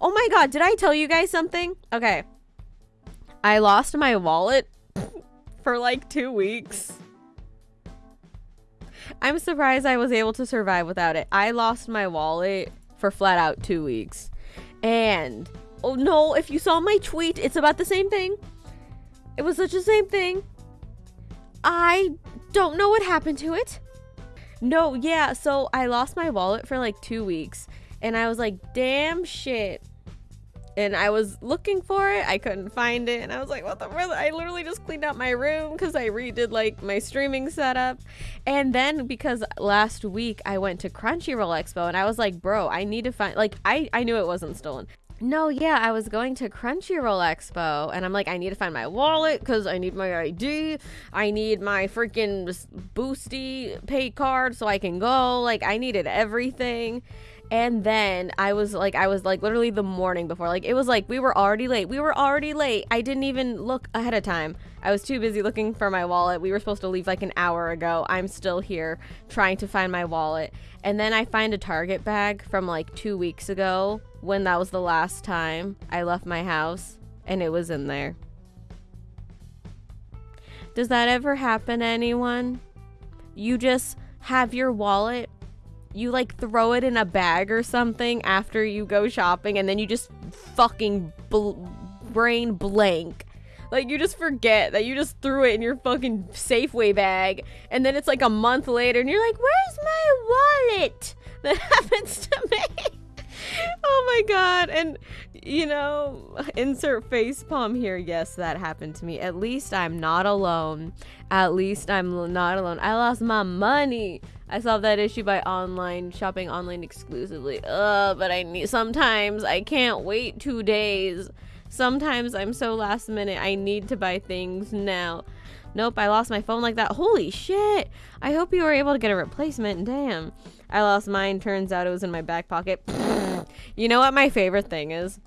Oh my god, did I tell you guys something? Okay. I lost my wallet for like two weeks. I'm surprised I was able to survive without it. I lost my wallet for flat out two weeks. And, oh no, if you saw my tweet, it's about the same thing. It was such the same thing. I don't know what happened to it. No, yeah, so I lost my wallet for like two weeks and I was like, damn shit. And I was looking for it, I couldn't find it, and I was like, what the I literally just cleaned out my room because I redid like my streaming setup. And then because last week I went to Crunchyroll Expo and I was like, bro, I need to find like I, I knew it wasn't stolen. No, yeah, I was going to Crunchyroll Expo and I'm like, I need to find my wallet because I need my ID. I need my freaking boosty pay card so I can go. Like, I needed everything. And then I was like, I was like literally the morning before. Like, it was like we were already late. We were already late. I didn't even look ahead of time. I was too busy looking for my wallet. We were supposed to leave like an hour ago. I'm still here trying to find my wallet. And then I find a Target bag from like two weeks ago when that was the last time I left my house and it was in there. Does that ever happen to anyone? You just have your wallet you like throw it in a bag or something after you go shopping and then you just fucking bl- brain blank. Like you just forget that you just threw it in your fucking Safeway bag and then it's like a month later and you're like, "Where's my wallet?" That happens to me. My god. And you know, insert face palm here. Yes, that happened to me. At least I'm not alone. At least I'm not alone. I lost my money. I solved that issue by online shopping online exclusively. Ugh, but I need sometimes I can't wait two days. Sometimes I'm so last minute I need to buy things now. Nope, I lost my phone like that. Holy shit! I hope you were able to get a replacement. Damn. I lost mine. Turns out it was in my back pocket. you know what my favorite thing is?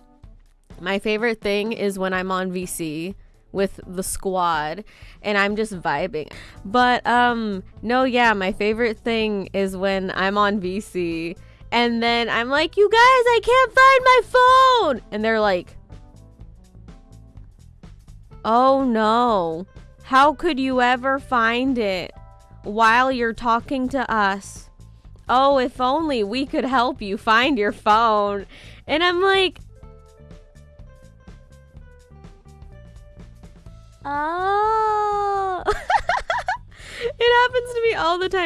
My favorite thing is when I'm on VC with the squad and I'm just vibing. But um no, yeah, my favorite thing is when I'm on VC and then I'm like, "You guys, I can't find my phone." And they're like, "Oh no. How could you ever find it while you're talking to us?" Oh, if only we could help you find your phone. And I'm like, Oh. it happens to me all the time.